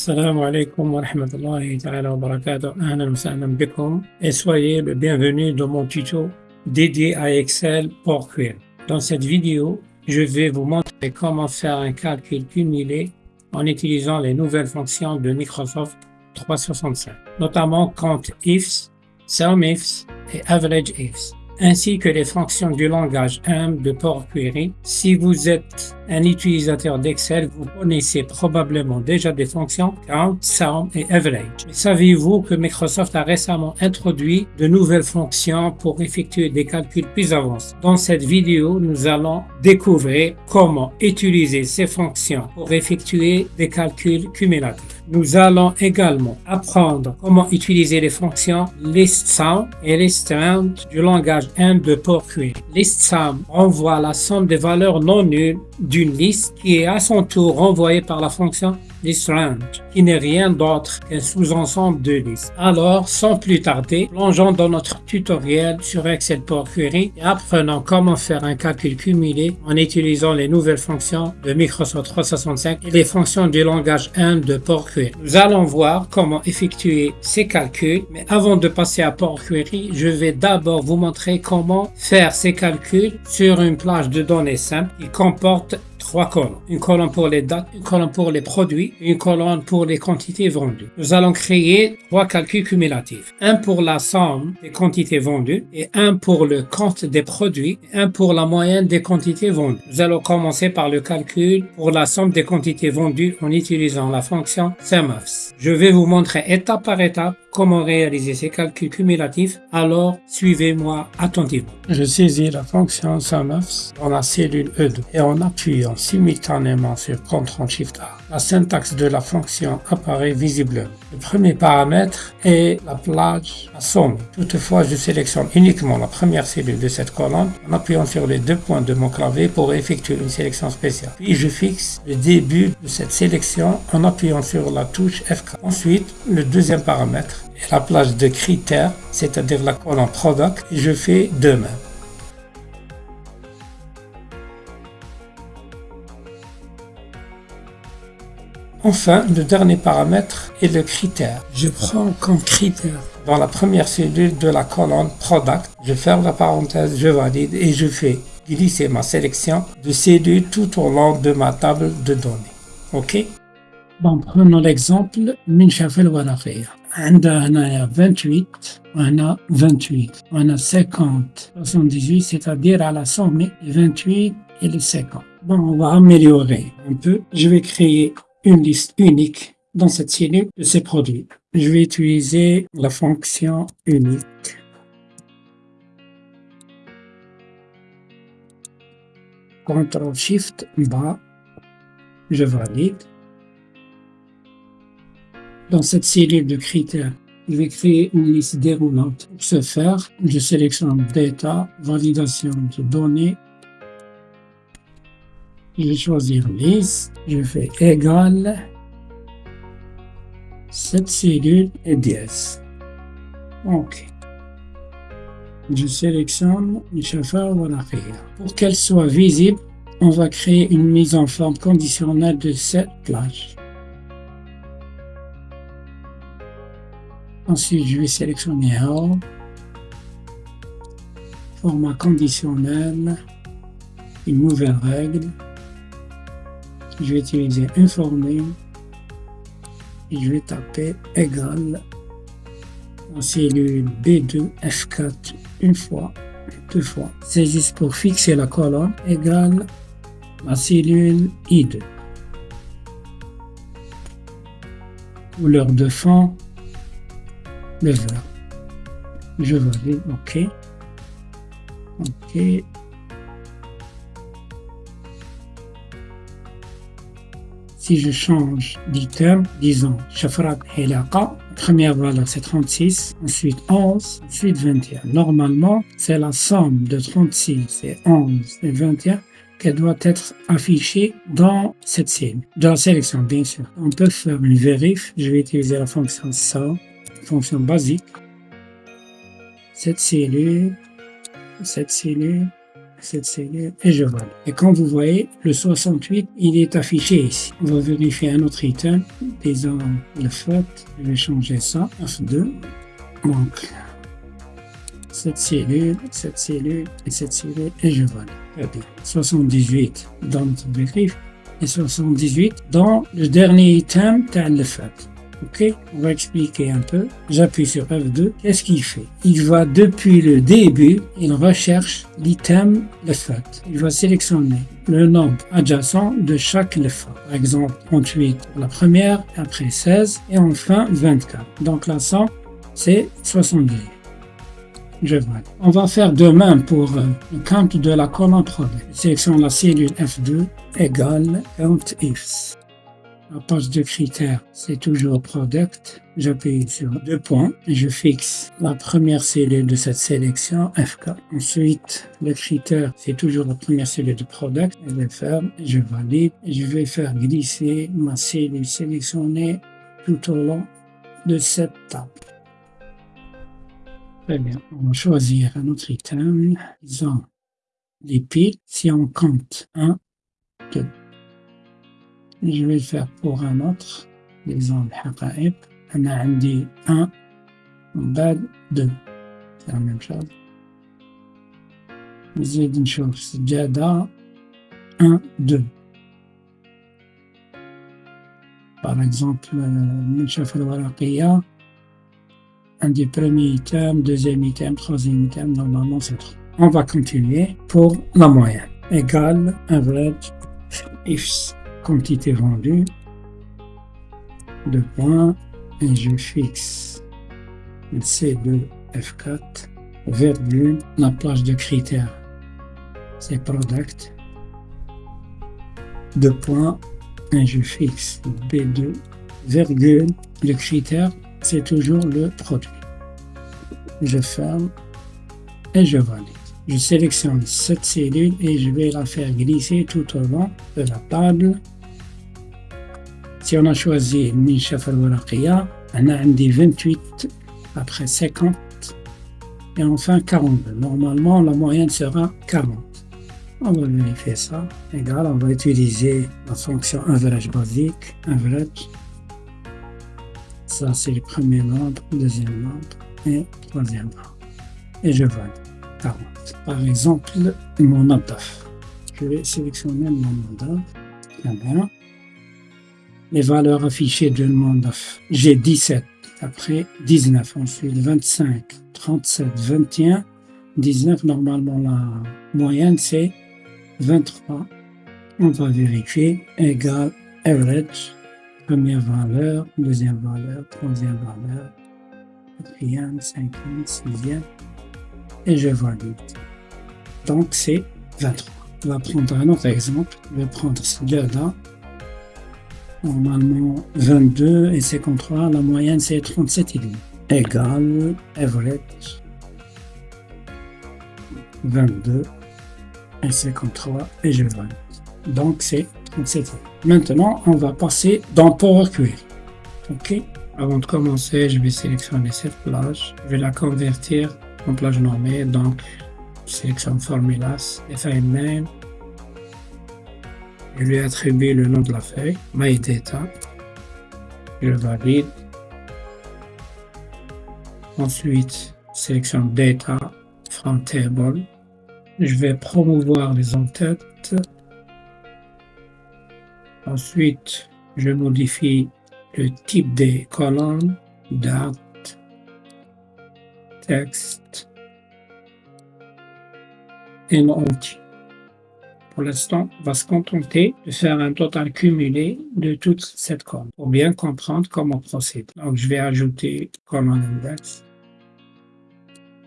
Salam alaikum wa rahmatullahi wa barakatuh. Soyez le bienvenu dans mon tuto dédié à Excel pour Query. Dans cette vidéo, je vais vous montrer comment faire un calcul cumulé en utilisant les nouvelles fonctions de Microsoft 365, notamment compte ifs, sum ifs et average ifs ainsi que les fonctions du langage AMP de Power Query. Si vous êtes un utilisateur d'Excel, vous connaissez probablement déjà des fonctions Count, Sum et Average. Savez-vous que Microsoft a récemment introduit de nouvelles fonctions pour effectuer des calculs plus avancés? Dans cette vidéo, nous allons découvrir comment utiliser ces fonctions pour effectuer des calculs cumulatifs. Nous allons également apprendre comment utiliser les fonctions ListSum et ListRound du langage M de PowerQuery. ListSum renvoie la somme des valeurs non nulles d'une liste qui est à son tour renvoyée par la fonction ListRound, qui n'est rien d'autre qu'un sous-ensemble de listes. Alors, sans plus tarder, plongeons dans notre tutoriel sur Excel Power Query et apprenons comment faire un calcul cumulé en utilisant les nouvelles fonctions de Microsoft 365 et les fonctions du langage 1 de Power Query. Nous allons voir comment effectuer ces calculs, mais avant de passer à Power Query, je vais d'abord vous montrer comment faire ces calculs sur une plage de données simple qui comporte trois colonnes. Une colonne pour les dates, une colonne pour les produits, une colonne pour les quantités vendues. Nous allons créer trois calculs cumulatifs. Un pour la somme des quantités vendues et un pour le compte des produits et un pour la moyenne des quantités vendues. Nous allons commencer par le calcul pour la somme des quantités vendues en utilisant la fonction SUMOFS. Je vais vous montrer étape par étape comment réaliser ces calculs cumulatifs, alors suivez-moi attentivement. Je saisis la fonction SUMOFS dans la cellule E2 et en appuyant simultanément sur CTRL SHIFT A, la syntaxe de la fonction apparaît visiblement. Le premier paramètre est la plage à somme. Toutefois, je sélectionne uniquement la première cellule de cette colonne en appuyant sur les deux points de mon clavier pour effectuer une sélection spéciale. Puis je fixe le début de cette sélection en appuyant sur la touche F4. Ensuite, le deuxième paramètre est la plage de critères, c'est-à-dire la colonne Product, je fais de même. Enfin, le dernier paramètre est le critère. Je prends comme critère dans la première cellule de la colonne Product, je ferme la parenthèse, je valide et je fais glisser ma sélection de cellules tout au long de ma table de données. OK Bon, prenons l'exemple من شاف الورقية عندها هنايا 28 وهنا 28 وهنا 50 78 c'est-à-dire à la somme 28 et les 50 Bon, on va améliorer un peu. Je vais créer une liste unique dans cette cellule de ces produits. Je vais utiliser la fonction unique. CTRL SHIFT bas, je valide. Dans cette cellule de critères, je vais créer une liste déroulante. Pour ce faire, je sélectionne Data, validation de données je vais choisir liste, je fais égal cette cellule est 10. OK. Je sélectionne le chauffeur Pour qu'elle soit visible, on va créer une mise en forme conditionnelle de cette plage. Ensuite, je vais sélectionner All, format conditionnel, une nouvelle règle, je vais utiliser informer et je vais taper égal en cellule B2 F4 une fois, deux fois. C'est juste pour fixer la colonne égale la cellule I2. Couleur de fond, le vert. Je valide, OK. OK. Si je change d'item, disons Shafrat Hilaqa, première valeur c'est 36, ensuite 11, ensuite 21. Normalement, c'est la somme de 36 et 11 et 21 qui doit être affichée dans cette scène, dans la sélection bien sûr. On peut faire une vérif, je vais utiliser la fonction ça, fonction basique. Cette cellule, cette cellule, cette cellule et je valide. Et comme vous voyez, le 68, il est affiché ici. On va vérifier un autre item, disons le fait, je vais changer ça, F2. Donc, cette cellule, cette cellule et cette cellule et je valide. 78 dans notre vérif et 78 dans le dernier item, le fait. Ok, on va expliquer un peu. J'appuie sur F2. Qu'est-ce qu'il fait? Il va depuis le début, il recherche l'item fait. Il va sélectionner le nombre adjacent de chaque lefa. Par exemple, 38 pour la première, après 16 et enfin 24. Donc la somme, c'est 70. Je vois. On va faire de même pour euh, le count de la colonne produit. Sélectionne la cellule F2 égale count ifs. La page de critères, c'est toujours Product. J'appuie sur deux points je fixe la première cellule de cette sélection, FK. Ensuite, le critère, c'est toujours la première cellule de Product. Je vais faire, je valide je vais faire glisser ma cellule sélectionnée tout au long de cette table. Très bien. On va choisir un autre item. Disons les piles. Si on compte 1, 2, je vais le faire pour un autre l'exemple حقائق أنا عندي 1 ومن بعد 2 c'est la même chose نزيد نشوف سجادة 1 2 par exemple المنشفة الورقية عندي premier item, deuxième item, troisième item, normalement c'est 3. On va continuer pour la moyenne. Égale average ifs quantité vendue, deux points, et je fixe C2 F4, virgule, la plage de critères, c'est product, deux points, et je fixe B2, virgule, le critère, c'est toujours le produit. Je ferme et je valide. Je sélectionne cette cellule et je vais la faire glisser tout au long de la table. Si on a choisi Minshaf al-Waraqiya, on a 28 après 50 et enfin 42. Normalement, la moyenne sera 40. On va vérifier ça. Égal, on va utiliser la fonction average basique, average. Ça, c'est le premier nombre, deuxième nombre et troisième nombre. Et je valide. 40. Par exemple, mon NADAF. Je vais sélectionner mon NADAF. Très bien. Les valeurs affichées de mon NADAF. J'ai 17, après 19, ensuite 25, 37, 21, 19. Normalement, la moyenne, c'est 23. On va vérifier. Égal average. Première valeur, deuxième valeur, troisième valeur, quatrième, cinquième, sixième et je valide. Donc c'est 23. On va prendre un autre exemple. Je vais prendre celui-là. Normalement 22 et 53. La moyenne c'est 37,5. Égal average 22 et 53 et je valide. Donc c'est 37. Maintenant on va passer dans Power Query. Ok? Avant de commencer, je vais sélectionner cette plage. Je vais la convertir en plage normée, donc sélectionne formulas, FIName, name, je lui attribue le nom de la feuille, my data, je valide. Ensuite, sélectionne data from table. Je vais promouvoir les entêtes. Ensuite, je modifie le type des colonnes, date, texte et non Pour l'instant, on va se contenter de faire un total cumulé de toute cette colonne pour bien comprendre comment procéder. Donc, je vais ajouter colonne index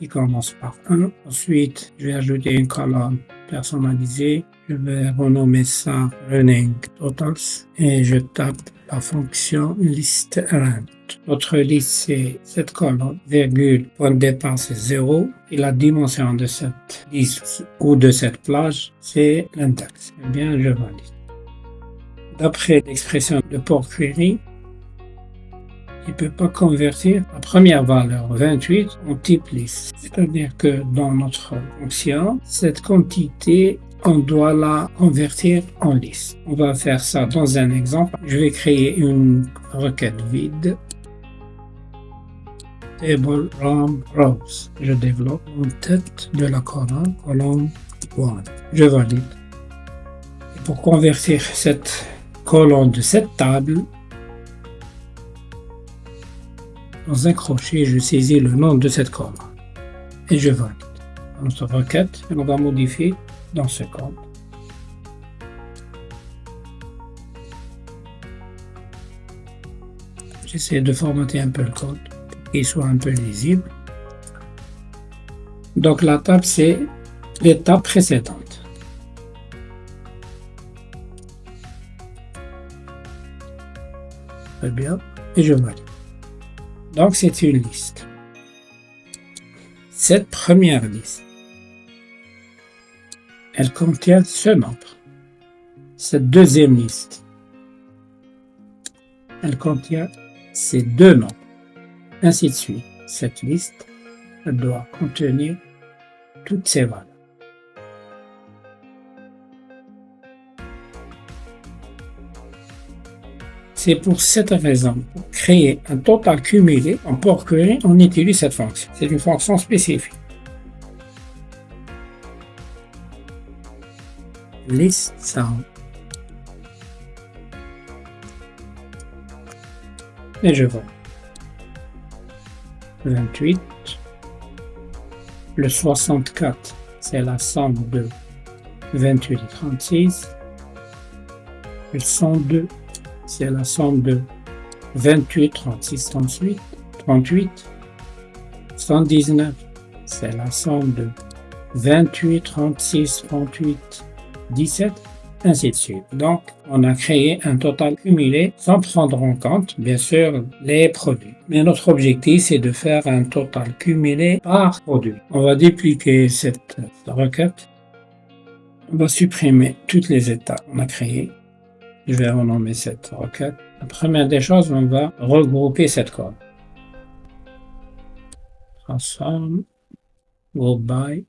qui commence par 1. Ensuite, je vais ajouter une colonne personnalisée. Je vais renommer ça running totals et je tape la fonction list notre liste, c'est cette colonne, virgule, point de départ, c'est 0. Et la dimension de cette liste ou de cette plage, c'est l'index. Eh bien, je valide. D'après l'expression de port query, il ne peut pas convertir la première valeur 28 en type liste. C'est-à-dire que dans notre fonction, cette quantité on doit la convertir en liste. On va faire ça dans un exemple. Je vais créer une requête vide. Table Rom Rows. Je développe en tête de la colonne, colonne 1. Je valide. Pour convertir cette colonne de cette table, dans un crochet, je saisis le nom de cette colonne et je valide. Notre requête, on va modifier dans ce code. J'essaie de formater un peu le code pour qu'il soit un peu lisible. Donc la table, c'est l'étape précédente. Très bien. Et je valide. Donc c'est une liste. Cette première liste elle contient ce nombre. Cette deuxième liste, elle contient ces deux nombres. Ainsi de suite. Cette liste doit contenir toutes ces valeurs. C'est pour cette raison, pour créer un total cumulé en port query, on utilise cette fonction. C'est une fonction spécifique. list sound. Et je vois. 28. Le 64, c'est la somme de 28 et 36. Le 102, c'est la somme de 28, 36, 38, 38. 119, c'est la somme de 28, 36, 38, 17, ainsi de suite. Donc, on a créé un total cumulé sans prendre en compte, bien sûr, les produits. Mais notre objectif, c'est de faire un total cumulé par produit. On va dupliquer cette requête. On va supprimer toutes les étapes qu'on a créées. Je vais renommer cette requête. La première des choses, on va regrouper cette code. Transform, group by,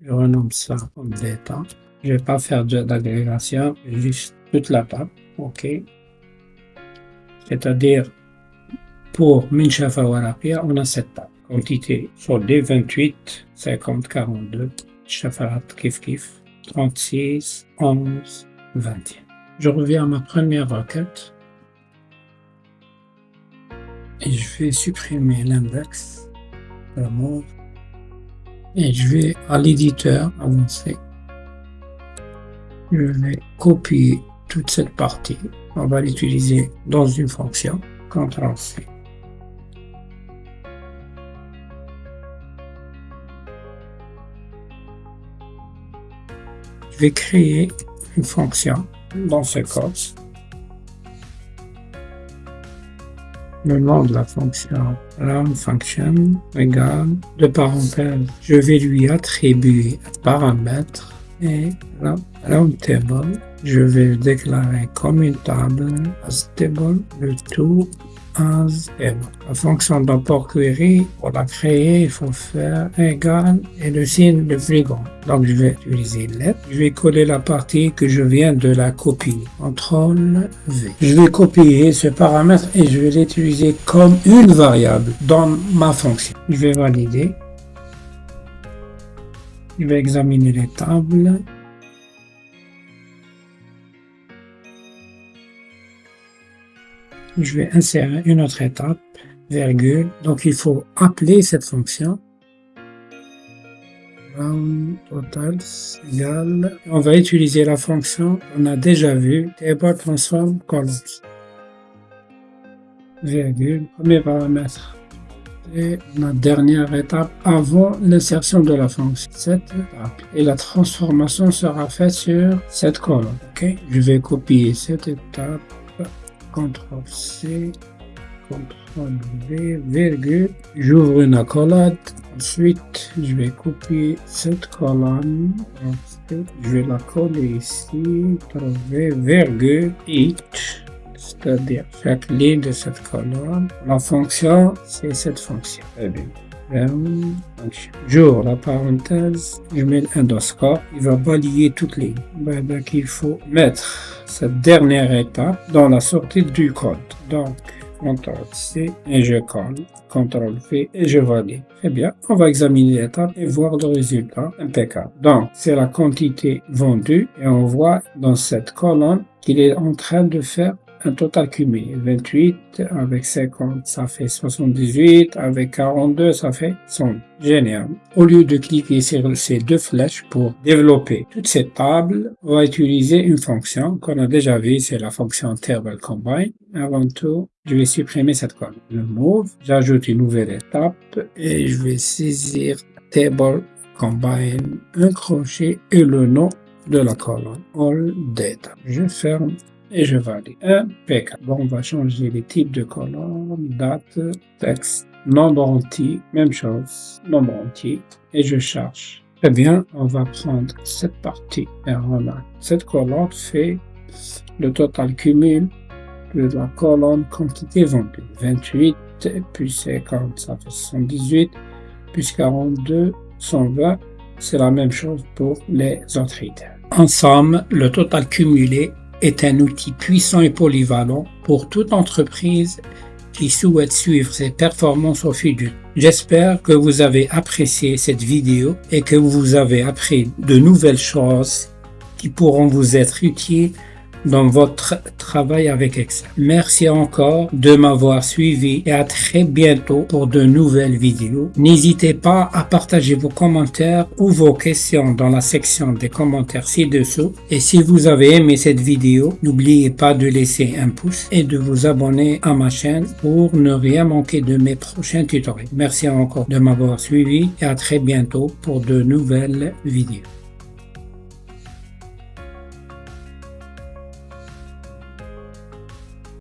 je renomme ça comme data. Je vais pas faire d'agrégation, juste toute la table. OK. C'est-à-dire, pour Minchafa Warapia, on a cette table. Quantité sur D28, 50, 42, Shafarat Kif Kif, 36, 11, 21. Je reviens à ma première requête. Et je vais supprimer l'index, remove, et je vais à l'éditeur avancé. Je vais copier toute cette partie. On va l'utiliser dans une fonction. CTRL C. Je vais créer une fonction dans ce code le nom de la fonction round function égale de parenthèse. Je vais lui attribuer un paramètre et round table. Je vais déclarer comme une table as table le tout la fonction d'import query, pour la créer, il faut faire égal et le signe de plus. Donc je vais utiliser let. Je vais coller la partie que je viens de la copier. CTRL V. Je vais copier ce paramètre et je vais l'utiliser comme une variable dans ma fonction. Je vais valider. Je vais examiner les tables. Je vais insérer une autre étape, virgule. Donc il faut appeler cette fonction. On va utiliser la fonction on a déjà vu table transform columns. Virgule, premier paramètre. Et ma dernière étape avant l'insertion de la fonction. Cette étape. Et la transformation sera faite sur cette colonne. Ok? Je vais copier cette étape CTRL C, CTRL V, virgule, j'ouvre une accolade, ensuite je vais copier cette colonne, je vais la coller ici, V, virgule, each, c'est-à-dire chaque ligne de cette colonne. La fonction, c'est cette fonction. Jour, la parenthèse, je mets l'endoscope, il va balayer toutes les lignes. Donc, il faut mettre cette dernière étape dans la sortie du code. Donc, CTRL-C et je colle, CTRL-V et je valide. Très bien, on va examiner l'étape et voir le résultat impeccable. Donc, c'est la quantité vendue et on voit dans cette colonne qu'il est en train de faire un total cumulé. 28 avec 50, ça fait 78, avec 42, ça fait 100. Génial. Au lieu de cliquer sur ces deux flèches pour développer toute cette table, on va utiliser une fonction qu'on a déjà vue, c'est la fonction table combine. Avant tout, je vais supprimer cette colonne. Le move, j'ajoute une nouvelle étape et je vais saisir table combine, un crochet et le nom de la colonne all data. Je ferme et je valide. Impeccable. Bon, on va changer les types de colonnes, date, texte, nombre entier, même chose, nombre entier, et je charge. Eh bien, on va prendre cette partie et remarque. Cette colonne fait le total cumul de la colonne quantité vendue. 28 plus 50, ça fait 78, plus 42, 120. C'est la même chose pour les autres items. Ensemble, le total cumulé est un outil puissant et polyvalent pour toute entreprise qui souhaite suivre ses performances au temps. J'espère que vous avez apprécié cette vidéo et que vous avez appris de nouvelles choses qui pourront vous être utiles dans votre travail avec Excel. Merci encore de m'avoir suivi et à très bientôt pour de nouvelles vidéos. N'hésitez pas à partager vos commentaires ou vos questions dans la section des commentaires ci-dessous. Et si vous avez aimé cette vidéo, n'oubliez pas de laisser un pouce et de vous abonner à ma chaîne pour ne rien manquer de mes prochains tutoriels. Merci encore de m'avoir suivi et à très bientôt pour de nouvelles vidéos.